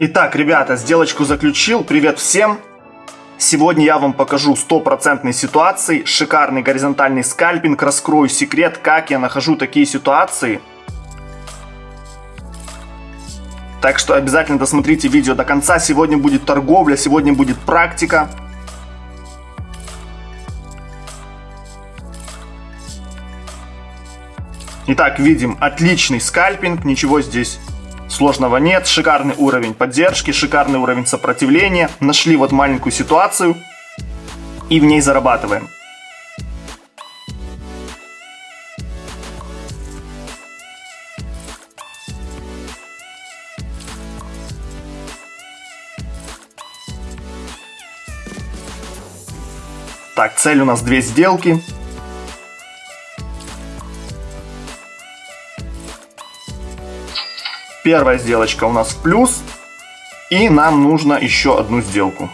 Итак, ребята, сделочку заключил. Привет всем. Сегодня я вам покажу стопроцентные ситуации, шикарный горизонтальный скальпинг, раскрою секрет, как я нахожу такие ситуации. Так что обязательно досмотрите видео до конца. Сегодня будет торговля, сегодня будет практика. Итак, видим отличный скальпинг, ничего здесь Сложного нет, шикарный уровень поддержки, шикарный уровень сопротивления. Нашли вот маленькую ситуацию и в ней зарабатываем. Так, цель у нас две сделки. Первая сделочка у нас в плюс. И нам нужно еще одну сделку.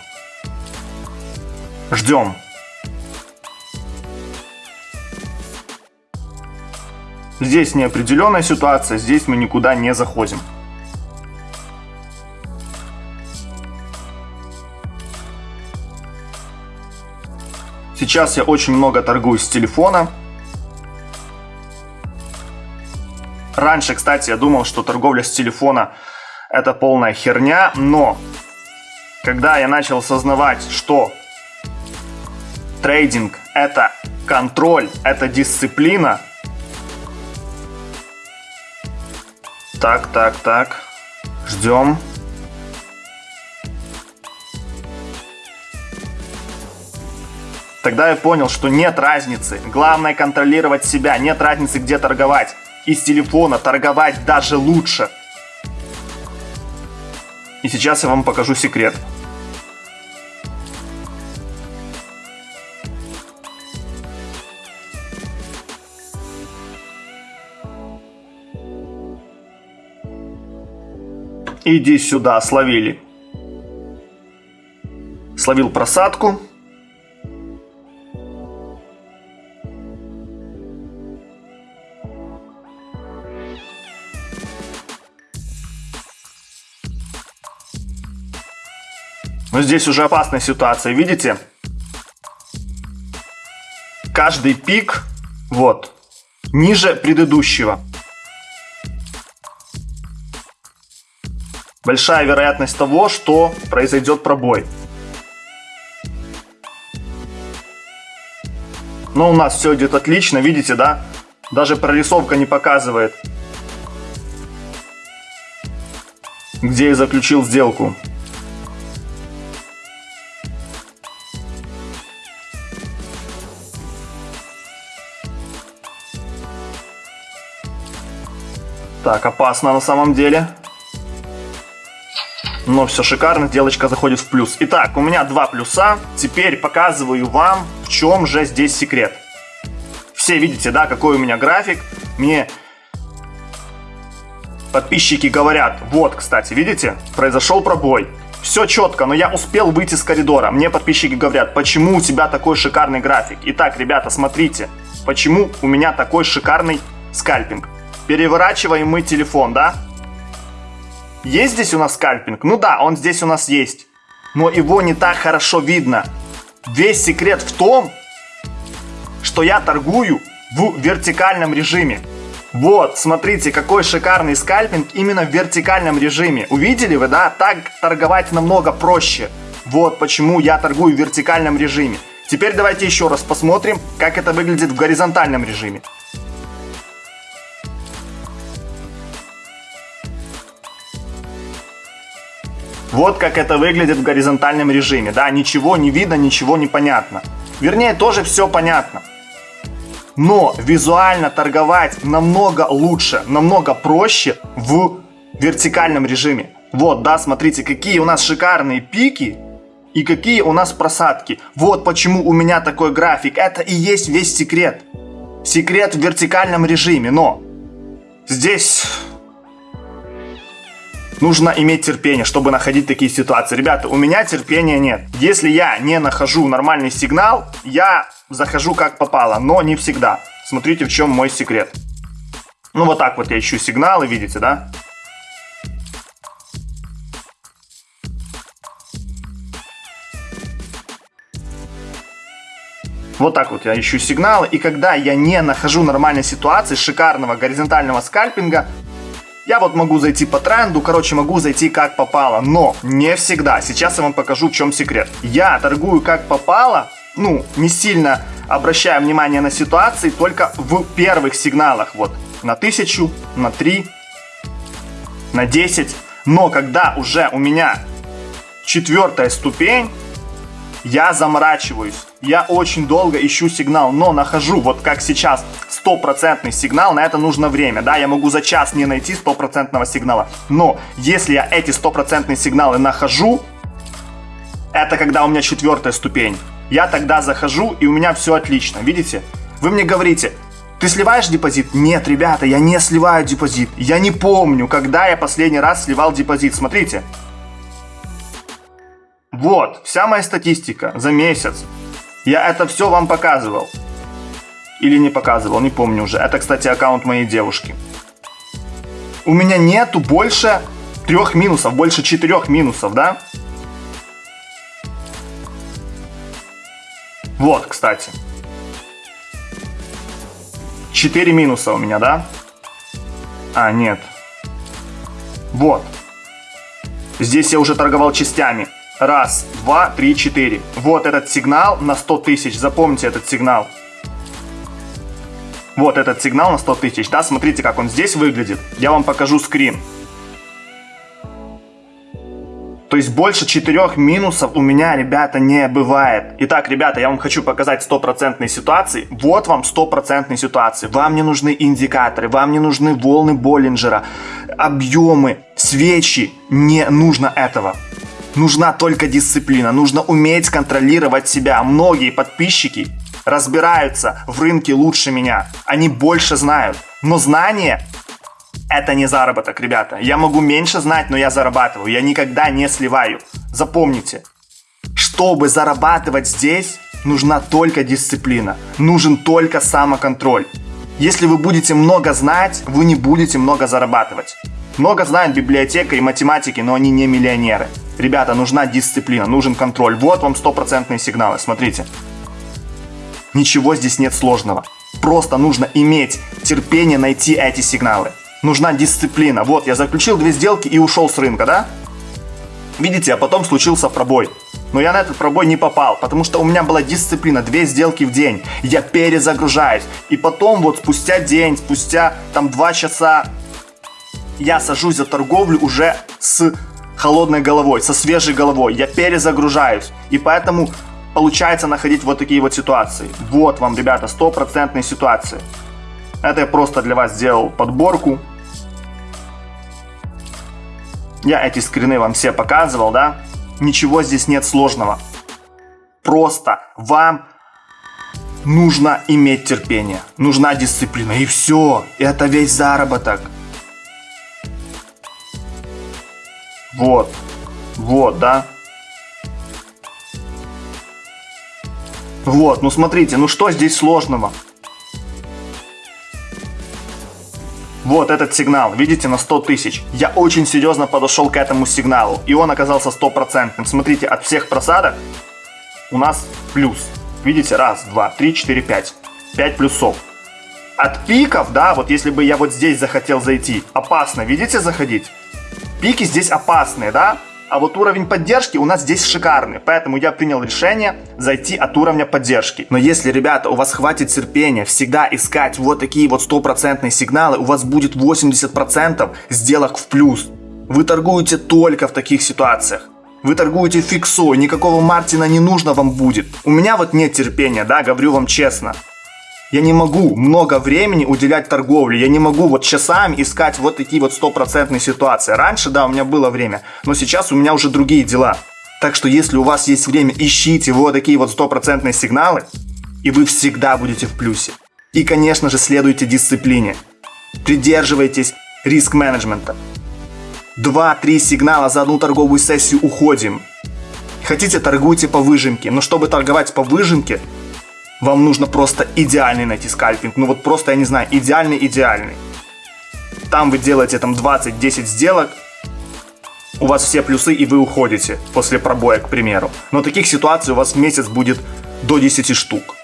Ждем. Здесь неопределенная ситуация, здесь мы никуда не заходим. Сейчас я очень много торгую с телефона. Раньше, кстати, я думал, что торговля с телефона это полная херня, но когда я начал осознавать, что трейдинг это контроль, это дисциплина. Так, так, так. Ждем. Тогда я понял, что нет разницы. Главное контролировать себя. Нет разницы, где торговать из телефона торговать даже лучше. И сейчас я вам покажу секрет. Иди сюда, словили. Словил просадку. Но здесь уже опасная ситуация, видите? Каждый пик, вот, ниже предыдущего. Большая вероятность того, что произойдет пробой. Но у нас все идет отлично, видите, да? Даже прорисовка не показывает, где я заключил сделку. Так, опасно на самом деле. Но все шикарно, делочка заходит в плюс. Итак, у меня два плюса. Теперь показываю вам, в чем же здесь секрет. Все видите, да, какой у меня график. Мне подписчики говорят, вот, кстати, видите, произошел пробой. Все четко, но я успел выйти с коридора. Мне подписчики говорят, почему у тебя такой шикарный график. Итак, ребята, смотрите, почему у меня такой шикарный скальпинг. Переворачиваем мы телефон, да? Есть здесь у нас скальпинг? Ну да, он здесь у нас есть. Но его не так хорошо видно. Весь секрет в том, что я торгую в вертикальном режиме. Вот, смотрите, какой шикарный скальпинг именно в вертикальном режиме. Увидели вы, да? Так торговать намного проще. Вот почему я торгую в вертикальном режиме. Теперь давайте еще раз посмотрим, как это выглядит в горизонтальном режиме. Вот как это выглядит в горизонтальном режиме. Да, ничего не видно, ничего не понятно. Вернее, тоже все понятно. Но визуально торговать намного лучше, намного проще в вертикальном режиме. Вот, да, смотрите, какие у нас шикарные пики и какие у нас просадки. Вот почему у меня такой график. Это и есть весь секрет. Секрет в вертикальном режиме, но здесь Нужно иметь терпение, чтобы находить такие ситуации. Ребята, у меня терпения нет. Если я не нахожу нормальный сигнал, я захожу как попало, но не всегда. Смотрите, в чем мой секрет. Ну, вот так вот я ищу сигналы, видите, да? Вот так вот я ищу сигналы. И когда я не нахожу нормальной ситуации, шикарного горизонтального скальпинга, я вот могу зайти по тренду, короче, могу зайти как попало. Но не всегда. Сейчас я вам покажу, в чем секрет. Я торгую как попало, ну, не сильно обращая внимание на ситуации, только в первых сигналах. Вот, на 1000, на 3, на 10. Но когда уже у меня четвертая ступень, я заморачиваюсь. Я очень долго ищу сигнал, но нахожу, вот как сейчас, стопроцентный сигнал, на это нужно время, да, я могу за час не найти стопроцентного сигнала, но если я эти стопроцентные сигналы нахожу, это когда у меня четвертая ступень, я тогда захожу и у меня все отлично, видите? Вы мне говорите, ты сливаешь депозит? Нет, ребята, я не сливаю депозит. Я не помню, когда я последний раз сливал депозит. Смотрите. Вот, вся моя статистика за месяц. Я это все вам показывал. Или не показывал, не помню уже. Это, кстати, аккаунт моей девушки. У меня нету больше трех минусов, больше четырех минусов, да? Вот, кстати. Четыре минуса у меня, да? А, нет. Вот. Здесь я уже торговал частями. Раз, два, три, четыре. Вот этот сигнал на 100 тысяч. Запомните этот сигнал. Вот этот сигнал на 100 тысяч. Да, смотрите, как он здесь выглядит. Я вам покажу скрин. То есть больше четырех минусов у меня, ребята, не бывает. Итак, ребята, я вам хочу показать стопроцентные ситуации. Вот вам стопроцентные ситуации. Вам не нужны индикаторы, вам не нужны волны Боллинджера, объемы, свечи. Не нужно этого. Нужна только дисциплина, нужно уметь контролировать себя. Многие подписчики разбираются в рынке лучше меня. Они больше знают. Но знание это не заработок, ребята. Я могу меньше знать, но я зарабатываю. Я никогда не сливаю. Запомните, чтобы зарабатывать здесь, нужна только дисциплина. Нужен только самоконтроль. Если вы будете много знать, вы не будете много зарабатывать. Много знают библиотека и математики, но они не миллионеры. Ребята, нужна дисциплина, нужен контроль. Вот вам стопроцентные сигналы, смотрите. Ничего здесь нет сложного. Просто нужно иметь терпение найти эти сигналы. Нужна дисциплина. Вот, я заключил две сделки и ушел с рынка, да? Видите, а потом случился пробой. Но я на этот пробой не попал, потому что у меня была дисциплина, две сделки в день. Я перезагружаюсь. И потом вот спустя день, спустя там два часа, я сажусь за торговлю уже с холодной головой, со свежей головой. Я перезагружаюсь. И поэтому получается находить вот такие вот ситуации. Вот вам, ребята, стопроцентные ситуации. Это я просто для вас сделал подборку. Я эти скрины вам все показывал, да? Ничего здесь нет сложного. Просто вам нужно иметь терпение, нужна дисциплина. И все, это весь заработок. Вот. Вот, да? Вот, ну смотрите, ну что здесь сложного? Вот этот сигнал, видите, на 100 тысяч. Я очень серьезно подошел к этому сигналу, и он оказался стопроцентным. Смотрите, от всех просадок у нас плюс. Видите, раз, два, три, четыре, пять. Пять плюсов. От пиков, да, вот если бы я вот здесь захотел зайти, опасно, видите, заходить? Пики здесь опасные, да? А вот уровень поддержки у нас здесь шикарный, поэтому я принял решение зайти от уровня поддержки. Но если, ребята, у вас хватит терпения всегда искать вот такие вот стопроцентные сигналы, у вас будет 80% сделок в плюс. Вы торгуете только в таких ситуациях. Вы торгуете фиксой, никакого Мартина не нужно вам будет. У меня вот нет терпения, да, говорю вам честно. Я не могу много времени уделять торговле. Я не могу вот часами искать вот такие вот стопроцентные ситуации. Раньше, да, у меня было время, но сейчас у меня уже другие дела. Так что если у вас есть время, ищите вот такие вот стопроцентные сигналы, и вы всегда будете в плюсе. И, конечно же, следуйте дисциплине. Придерживайтесь риск-менеджмента. Два-три сигнала за одну торговую сессию уходим. Хотите, торгуйте по выжимке, но чтобы торговать по выжимке, вам нужно просто идеальный найти скальпинг. Ну вот просто, я не знаю, идеальный-идеальный. Там вы делаете там 20-10 сделок, у вас все плюсы и вы уходите после пробоя, к примеру. Но таких ситуаций у вас в месяц будет до 10 штук.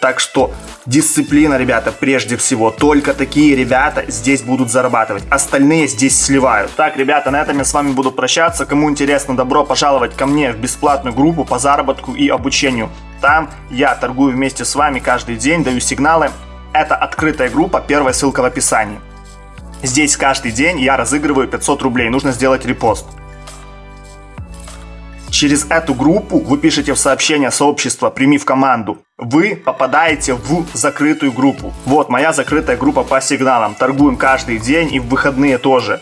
Так что дисциплина, ребята, прежде всего. Только такие ребята здесь будут зарабатывать. Остальные здесь сливают. Так, ребята, на этом я с вами буду прощаться. Кому интересно, добро пожаловать ко мне в бесплатную группу по заработку и обучению. Там я торгую вместе с вами каждый день, даю сигналы. Это открытая группа, первая ссылка в описании. Здесь каждый день я разыгрываю 500 рублей, нужно сделать репост. Через эту группу вы пишете в сообщение сообщества «Прими в команду». Вы попадаете в закрытую группу. Вот моя закрытая группа по сигналам. Торгуем каждый день и в выходные тоже.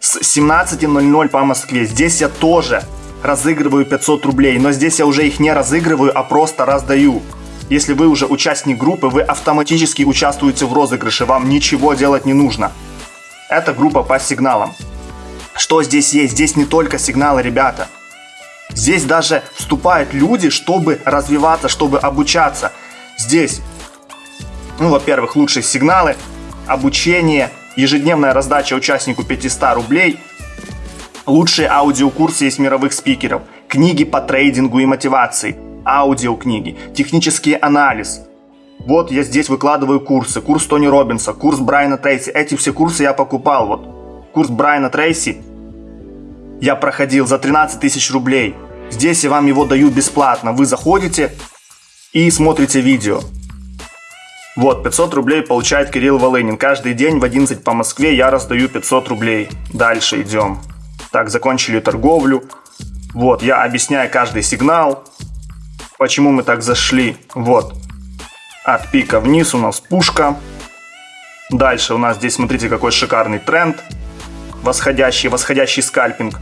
С 17.00 по Москве. Здесь я тоже разыгрываю 500 рублей. Но здесь я уже их не разыгрываю, а просто раздаю. Если вы уже участник группы, вы автоматически участвуете в розыгрыше. Вам ничего делать не нужно. Это группа по сигналам. Что здесь есть? Здесь не только сигналы, ребята. Здесь даже вступают люди, чтобы развиваться, чтобы обучаться. Здесь, ну, во-первых, лучшие сигналы, обучение, ежедневная раздача участнику 500 рублей, лучшие аудиокурсы из мировых спикеров, книги по трейдингу и мотивации, аудиокниги, технический анализ. Вот я здесь выкладываю курсы. Курс Тони Робинса, курс Брайана Трейси. Эти все курсы я покупал. Вот курс Брайана Трейси я проходил за 13 тысяч рублей. Здесь я вам его даю бесплатно. Вы заходите и смотрите видео. Вот, 500 рублей получает Кирилл Волынин. Каждый день в 11 по Москве я раздаю 500 рублей. Дальше идем. Так, закончили торговлю. Вот, я объясняю каждый сигнал. Почему мы так зашли. Вот. От пика вниз у нас пушка. Дальше у нас здесь, смотрите, какой шикарный тренд. Восходящий, восходящий скальпинг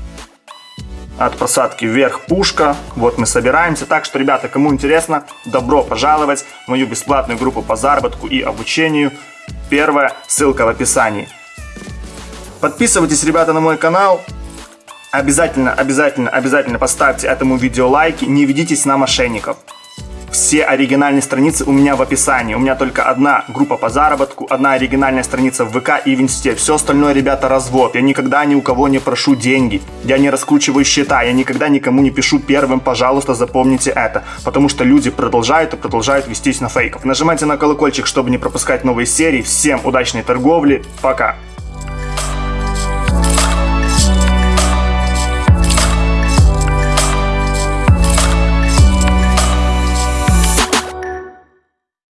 от посадки вверх пушка. Вот мы собираемся. Так что, ребята, кому интересно, добро пожаловать в мою бесплатную группу по заработку и обучению. Первая ссылка в описании. Подписывайтесь, ребята, на мой канал. Обязательно, обязательно, обязательно поставьте этому видео лайки. Не ведитесь на мошенников. Все оригинальные страницы у меня в описании. У меня только одна группа по заработку, одна оригинальная страница в ВК и в Инсте. Все остальное, ребята, развод. Я никогда ни у кого не прошу деньги. Я не раскручиваю счета. Я никогда никому не пишу первым, пожалуйста, запомните это. Потому что люди продолжают и продолжают вестись на фейков. Нажимайте на колокольчик, чтобы не пропускать новые серии. Всем удачной торговли. Пока.